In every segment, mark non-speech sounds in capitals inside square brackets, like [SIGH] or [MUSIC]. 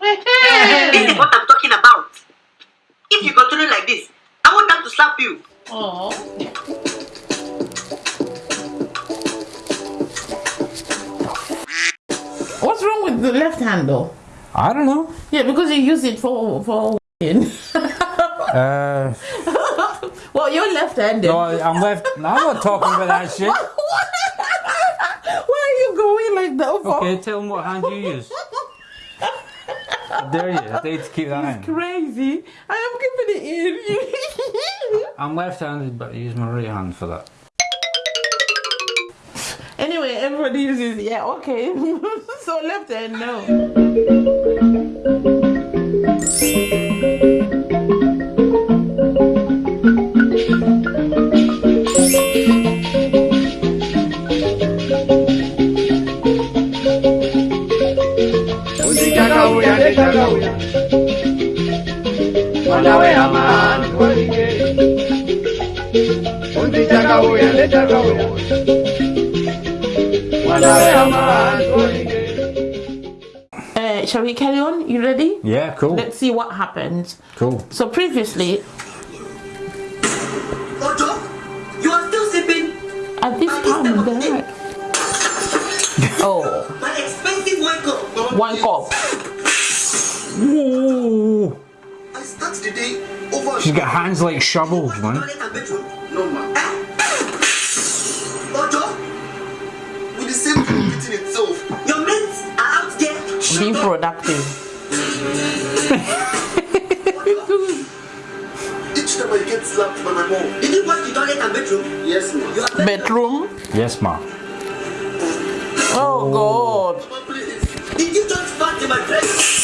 this is what I'm talking about. If you continue like this, I want them to slap you. Oh. What's wrong with the left hand though? I don't know. Yeah, because you use it for for. [LAUGHS] Uh, well, you're left-handed. no, I'm left. I'm not talking about that shit. [LAUGHS] Why are you going like that? For? Okay, tell them what hand you use. Dare you. To keep that in. Crazy. I am keeping it in. [LAUGHS] I'm left-handed, but I use my right hand for that. anyway, everybody uses yeah. Okay. [LAUGHS] so left hand no. Mwanawe amani walige Usichakauya nechakauya mwanawe amani walige Uh, shall we carry on? You ready? Yeah, cool. Let's see what happens. Cool. So previously, Ojo, you are still sleeping. at this time of the night. Oh, My expensive wine cup. one cup. I start the day over. She's got hands like shovels, man. Toilet bedroom. No ma with the same thing itself your mates are out there. Be productive. each time I get slapped by my mom Did you wash the toilet and bedroom? Yes ma Bedroom. Yes, ma. Oh God. Did you just fart in my dress?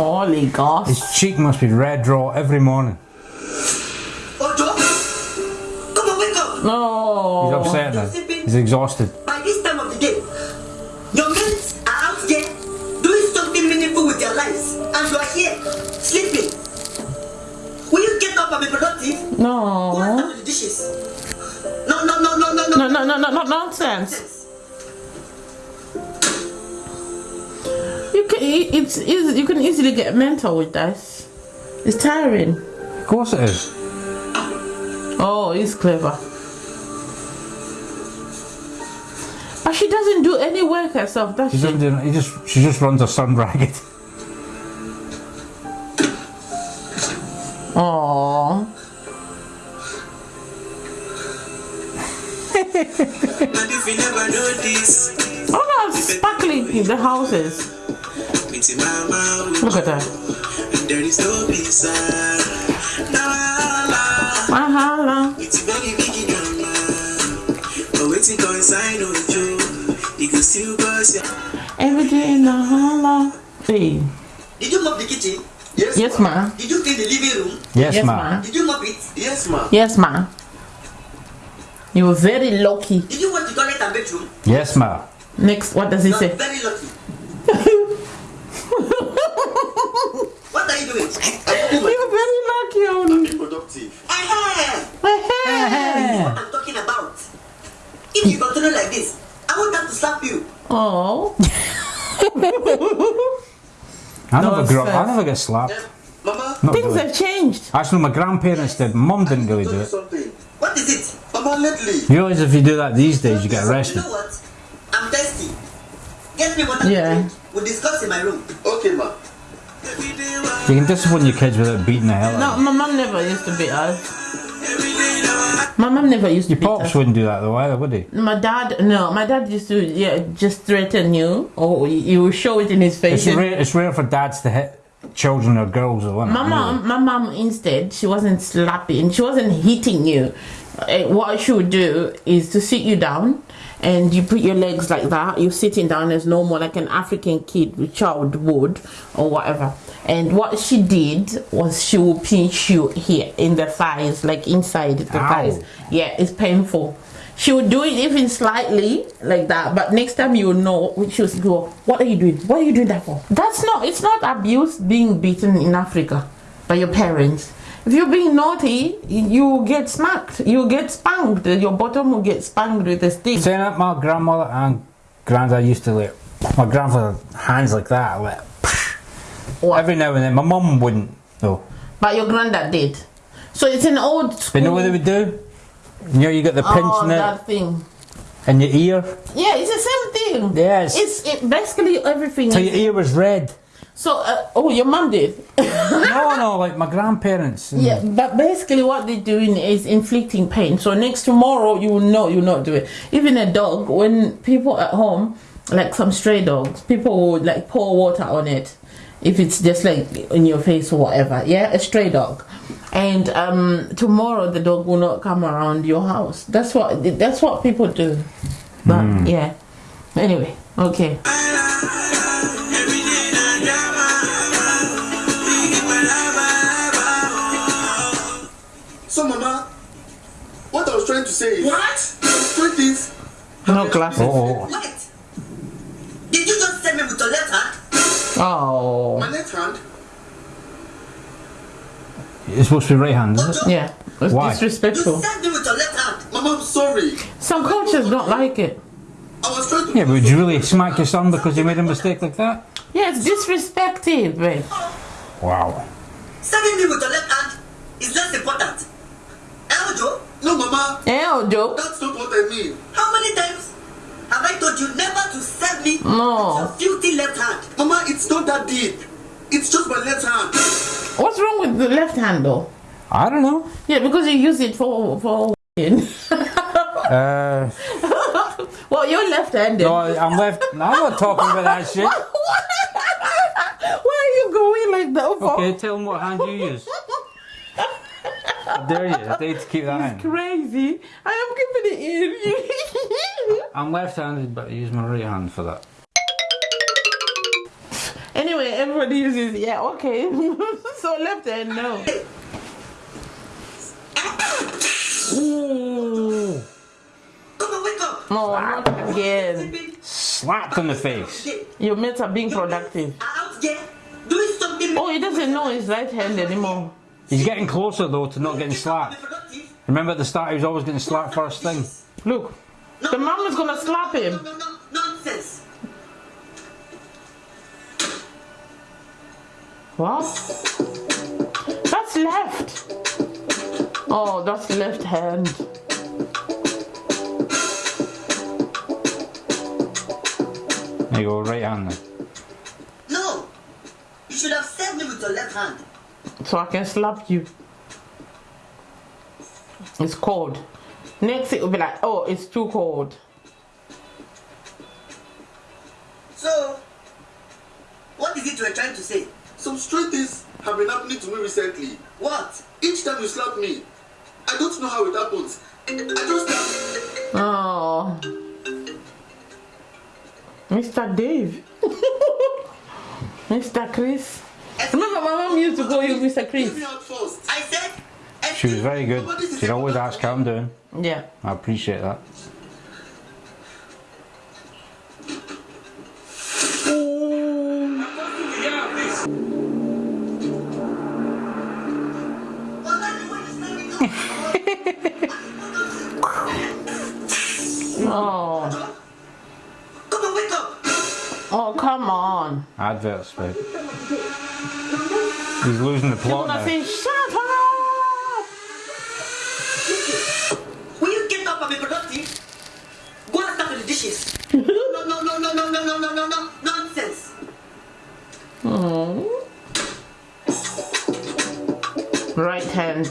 Holy gosh. His cheek must be red raw every morning. Oh, Ojo, come on, wake up. He's No. upset now. He's exhausted. By this time of the day, your mates are out there doing something meaningful with their lives, and you are here sleeping. Will you get up and be productive? Who No. done with the dishes? No, no, no, no, no, no. No, no, no, no, no, nonsense. You can, it's easy, you can easily get mental with this. It's tiring. Of course it is. Oh, he's clever. But she doesn't do any work herself, does She she? doesn't do, he just, she just runs her son ragged. Oh. And if you never know this, Oh, how sparkling the house is. it's in my mouth. Look at that. And there is no peace. Now I Mahala. It's a very big drama. But waiting consign on you. You can still cause ya. Every day in the holla. Hey. Did you mop the kitchen? Yes Yes, ma. Did you clean the living room? Yes, Yes, ma. ma. Did you mop it? Yes ma Yes, ma. You were very lucky. Did you wash the toilet and bedroom? Yes, ma. Next, what does he You are say? very lucky. what are you doing? You're very lucky, Oni. productive Eh-heh. what I'm talking about. If you continue like this, I want them to slap you. Oh. [LAUGHS] I never grew up, I Nonsense. never get slapped. Eh, Mama Not Things really. have changed. Actually, my grandparents did. Mum didn't really do you it. something What is it? Mama lately You realise if you do that these days, you get arrested. You arrested. know what? I'm thirsty. Get me water. to Yeah. drink. We'll discuss in my room. Okay ma Every day, wa- You can discipline your kids without beating the hell out of them. No, my mom never used to beat us. every day now. My mom never used to Your beat pops us. wouldn't do that though either, would he? My dad, no, my dad used to yeah just threaten you, or he will show it in his face. It's rare, it's rare for dads to hit children or girls or women. My mom, my mom instead, she wasn't slapping, she wasn't hitting you. Eh, What she would do is to sit you down, and you put your legs like that. You're sitting down as normal, like an African kid, child would, or whatever. And what she did was she would pinch you here in the thighs, like inside the Ow. thighs. Yeah, it's painful. She would do it even slightly like that, but next time you will know. She would go, "What are you doing? What are you doing that for?" That's not. It's not abuse being beaten in Africa by your parents. If you're being naughty, you get smacked. You get spanked. Your bottom will get spanked with a stick. Saying that, my grandmother and granddad used to like My grandfather hands like that, like every now and then. My mum wouldn't though. But your granddad did. So it's an old school. you know what they would do? You know, you got the pinch oh, in, it, that thing. in your ear. Yeah, it's the same thing. Yes. It's it, basically everything. Is- your ear was red. So, uh, oh, your mum did. [LAUGHS] no, no, like my grandparents. and- Yeah, but basically what they're doing is inflicting pain. So next tomorrow you will know you not do it. Even a dog, when people at home, like some stray dogs, people would like pour water on it. If it's just like in your face or whatever, yeah, a stray dog, and um, tomorrow the dog will not come around your house. That's what that's what people do. But yeah, anyway, okay. [LAUGHS] trying to say is. What? Some things. No glasses. Oh, oh, oh. Wait. Did you just send me with your left hand? Oh, My left hand. it's supposed to be right hand, isn't it? yeah, it's Why? You disrespectful. sent me with your left hand. Mama, I'm sorry. Some cultures don't like it. I was trying to. Yeah, but would you really smack your son because he made a mistake like that? Yeah, it's disrespectful, babe. Wow. Sending me with your left hand is less important. Eljo, No, Mama, Eh, Joe. that's not what I mean. how many times have I told you never to send me No. with your filthy left hand? Mama, it's not that deep. It's just my left hand. What's wrong with the left hand though? I don't know. Yeah, because you use it for for. [LAUGHS] Uh, well, you're left-handed. no, I'm left. Now. I'm not talking about that shit. [LAUGHS] Where are you going like that for? Okay, tell him what hand you use. How dare you? I dare you to keep that in. Crazy. I am keeping it in. [LAUGHS] I'm left-handed, but I use my right hand for that. anyway, everybody uses yeah. Okay. [LAUGHS] so left hand no. Ooh. Come on, wake up. No, not again. Sleeping. Slapped in the face. Okay. Your mates are being productive. Are out there doing something. Oh, he doesn't know his right hand anymore. He's getting closer though to not getting slapped. Remember at the start he was always getting slapped first thing. Look, the mom is gonna slap him. no, no, nonsense. What? That's left. Oh, that's left hand. There you go, right hand then. No. You should have sent me with your left hand. So I can slap you. It's cold. Next it will be like, oh, it's too cold. So, what is it you are trying to say? Some strange things have been happening to me recently. What? Each time you slap me, I don't know how it happens. I just Oh. Mr. Dave. [LAUGHS] Mr. Chris. Remember my mom used to call you Mr. Chris? I said. She was very good. She'd always ask how I'm doing. Yeah. I appreciate that. Oh. Come on, wake up. Oh, come on. Adverts, babe. He's losing the You're plot gonna now. say, shut up! Will you get up and be productive? Go and start with the dishes. no, no, no, no, no, no, no, no, no, no, nonsense. Oh. Right hand.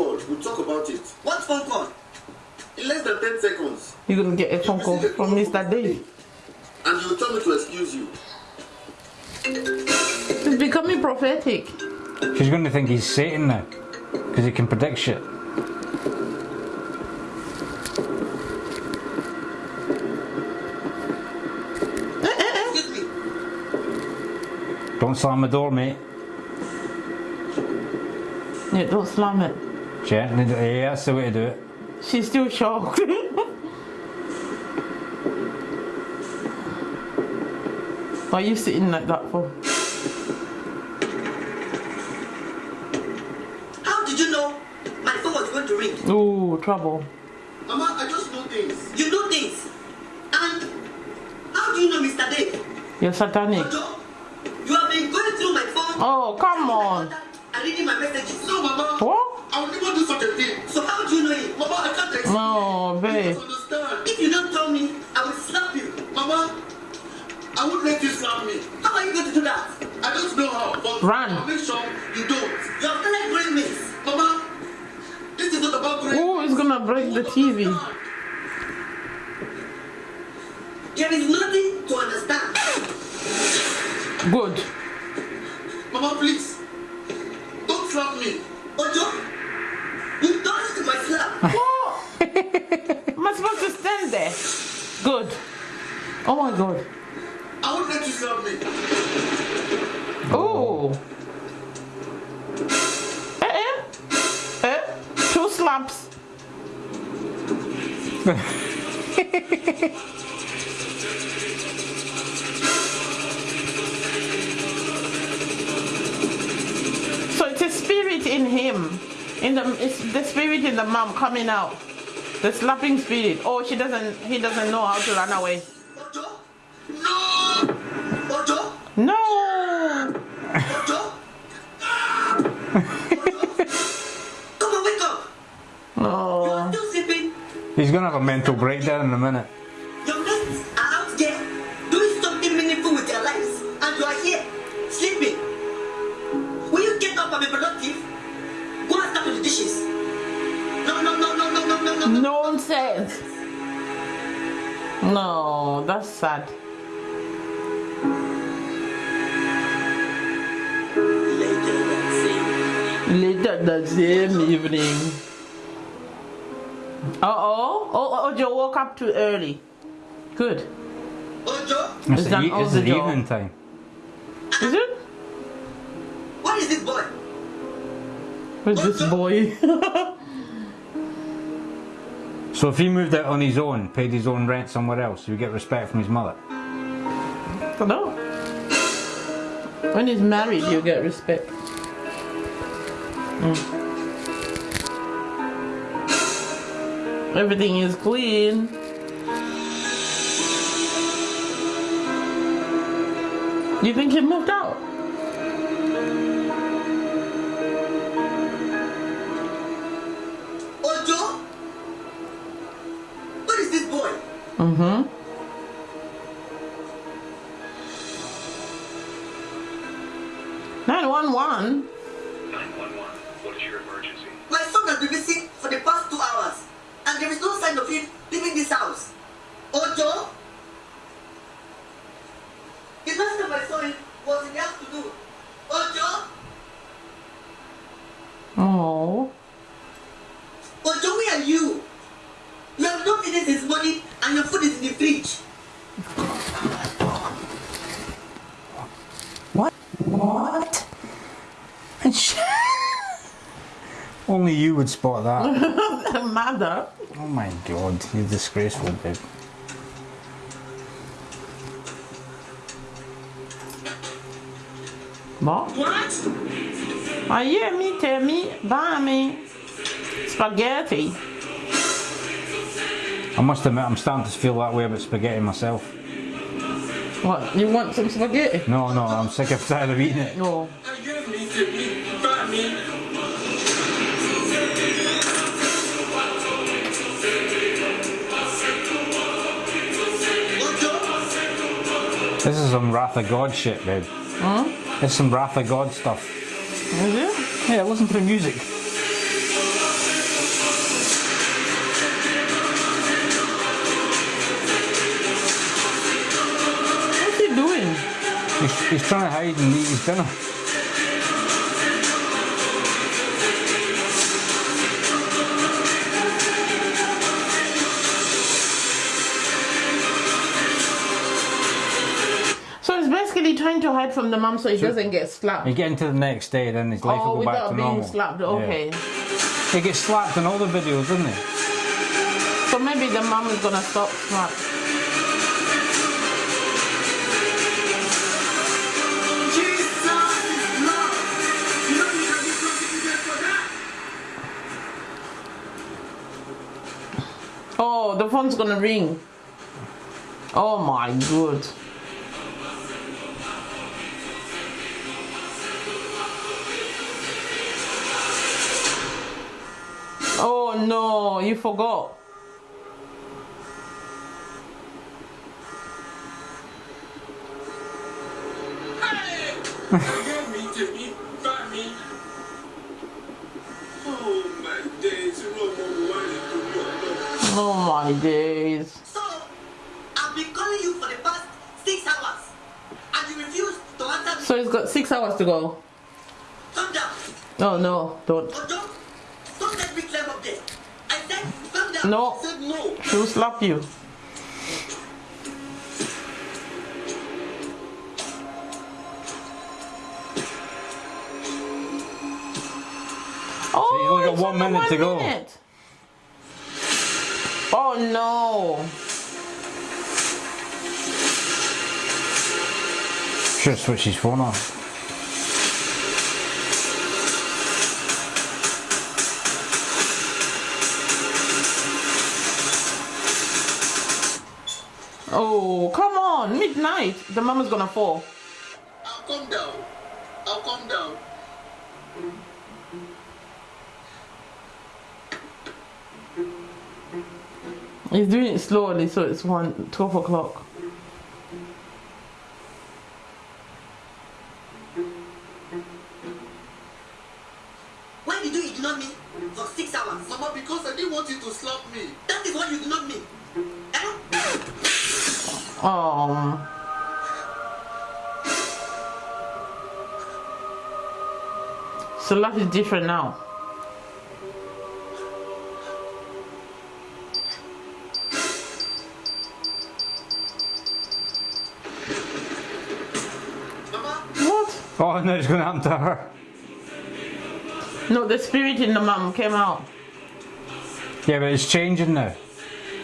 After call, we'll talk about it. What phone call? In less than 10 seconds. You're gonna get a phone call from Mr. Dave. And you'll tell me to excuse you. It's becoming prophetic. She's going to think he's Satan now. Because he can predict shit. Excuse me. Don't slam the door, mate. Yeah, don't slam it. Yeah, that's the way to do it. She's still shocked. Why are you sitting like that for? How did you know my phone was going to ring? Oh, trouble. Mama, I just know things. You know things? And how do you know Mr. Dave? You're satanic. You have been going through my phone. Oh, come on. And reading my messages. No, Mama. What? I will never do such a thing. So how do you know it? Mama, I can't explain. No, babe. understand. If you don't tell me, I will slap you. Mama, I won't let you slap me. How are you going to do that? I don't know how, but Run. I'll make sure you don't. You have started growing wings. Mama, this is not about grace. Ooh, it's gonna break the TV. There is nothing to understand. Good. Mama, please. Don't slap me. Ojo, you done it to my slap. [LAUGHS] Am I supposed to stand there? Good. Oh my god. I won't let you slap me. Ooh. Eh, eh. Eh? Two slaps. [LAUGHS] In the it's the spirit in the mom coming out. The slapping spirit. Oh she doesn't he doesn't know how to run away. Ojo, no. Ojo, No Ojo. Ojo. Come on, wake up. You Oh are still sleeping. He's gonna have a mental breakdown in a minute. Nonsense. No, that's sad. Later that same Later that same evening. Uh oh. Oh, Ojo woke up too early. Good. Ojo, It's Is the, that e- all it's the the job? evening time. Is it? what is this boy? Where's this boy? [LAUGHS] So if he moved out on his own, paid his own rent somewhere else, he would get respect from his mother. I don't know. When he's married, you get respect. Mm. Everything is clean. You think he moved out? Mm-hmm. Nine one one. 911, what is your emergency? My son has been missing for the past two hours, and there is no sign of him leaving this house. Ojo? The last time I saw him was in the afternoon. Ojo? Oh. Ojo, where are you? You have not eaten since morning, and your food is in the fridge. What? What? Only you would spot that. [LAUGHS] Mother. oh my god, you're disgraceful, babe. What? What? I hear me, tell me, buy me spaghetti. I must admit, I'm starting to feel that way about spaghetti myself. What? You want some spaghetti? No, no, I'm sick of tired of eating it. No. Is some Wrath of God shit, babe. Huh? It's some Wrath of God stuff. Is it? Yeah, listen to the music. What's he doing? He's, he's trying to hide and eat his dinner. trying to hide from the mom so he so doesn't get slapped? You get into the next day, then his life oh, will go back to normal. without being slapped, okay. Yeah. He gets slapped in all the videos, doesn't he? So maybe the mom is gonna stop slap. Oh, the phone's gonna ring. Oh my god. Oh no, you forgot. Hey! Forget me, Jimmy. Buy me. Oh my days. You know what we wanted to do. Oh my days. So, I've been calling you for the past six hours, and you refuse to answer me. So it's got six hours to go. Calm down. Oh no, don't. Ojo, don't let me climb up there. I said, calm down. No. I said no. She'll slap you. Oh, you've only got one only minute to go. minute. Oh no. Should have switched his phone on. Oh, come on. Midnight. The mama's gonna fall. I'll calm down. I'll calm down. He's doing it slowly, so it's one, 12 o'clock. Oh. So life is different now. What? Oh, no, it's going to happen to her. No, the spirit in the mom came out. Yeah, but it's changing now.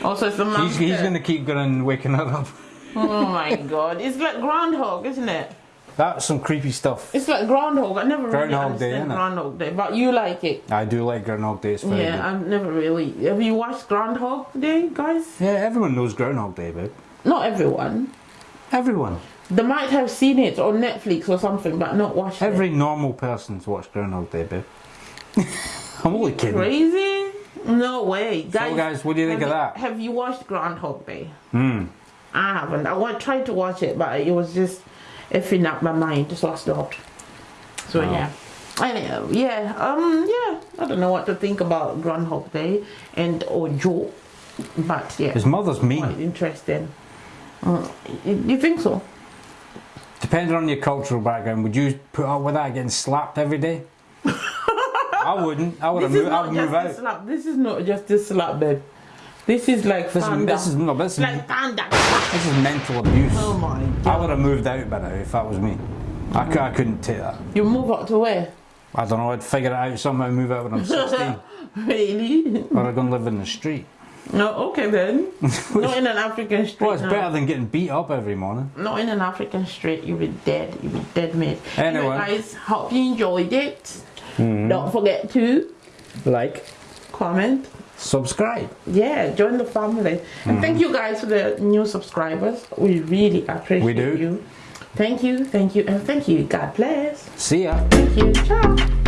Also, it's the mom. He's, he's going to keep going waking her up. Oh my god. It's like Groundhog, isn't it? That's some creepy stuff. It's like Groundhog. I never really Groundhog Day, understand innit? Groundhog Day, but you like it. I do like Groundhog Day. It's very yeah, good. I've never really. Have you watched Groundhog Day, guys? Yeah, everyone knows Groundhog Day, babe. Not everyone. Everyone. They might have seen it on Netflix or something, but not watched Every it. normal person's watched Groundhog Day, babe. [LAUGHS] I'm only kidding. Crazy? No way, guys. guys, what do you think of that? Have you watched Groundhog Day? Hmm. I haven't. I wa- tried to watch it, but it was just effing up my mind, so I stopped. So Wow. yeah. Anyhow, yeah, um, yeah. I don't know what to think about Groundhog Day and Ojo, but yeah, His mother's quite mean. interesting. Uh, you, think so? Depending on your cultural background, would you put up with that getting slapped every day? [LAUGHS] I wouldn't. I would This have moved. I would just move a out. slap. This is not just a slap, babe. This is like This is, this is no. This is, like thunder. this is mental abuse. Oh my god! I would have moved out by now if that was me. I, cou- I couldn't take that. You move out to where? I don't know. I'd figure it out somehow. Move out when I'm 16, [LAUGHS] Really? or I'd go and live in the street. No, okay then. [LAUGHS] Not in an African street. Well, it's no. better than getting beat up every morning. Not in an African street. You'll be dead. You'll be dead, mate. Anyway. Mm-hmm. guys, hope you enjoyed it. Don't forget to Like, comment. Subscribe. Yeah, join the family. And mm-hmm. thank you guys for the new subscribers. We really appreciate We do. you. Thank you, thank you, and thank you. God bless. See ya. Thank you. Ciao.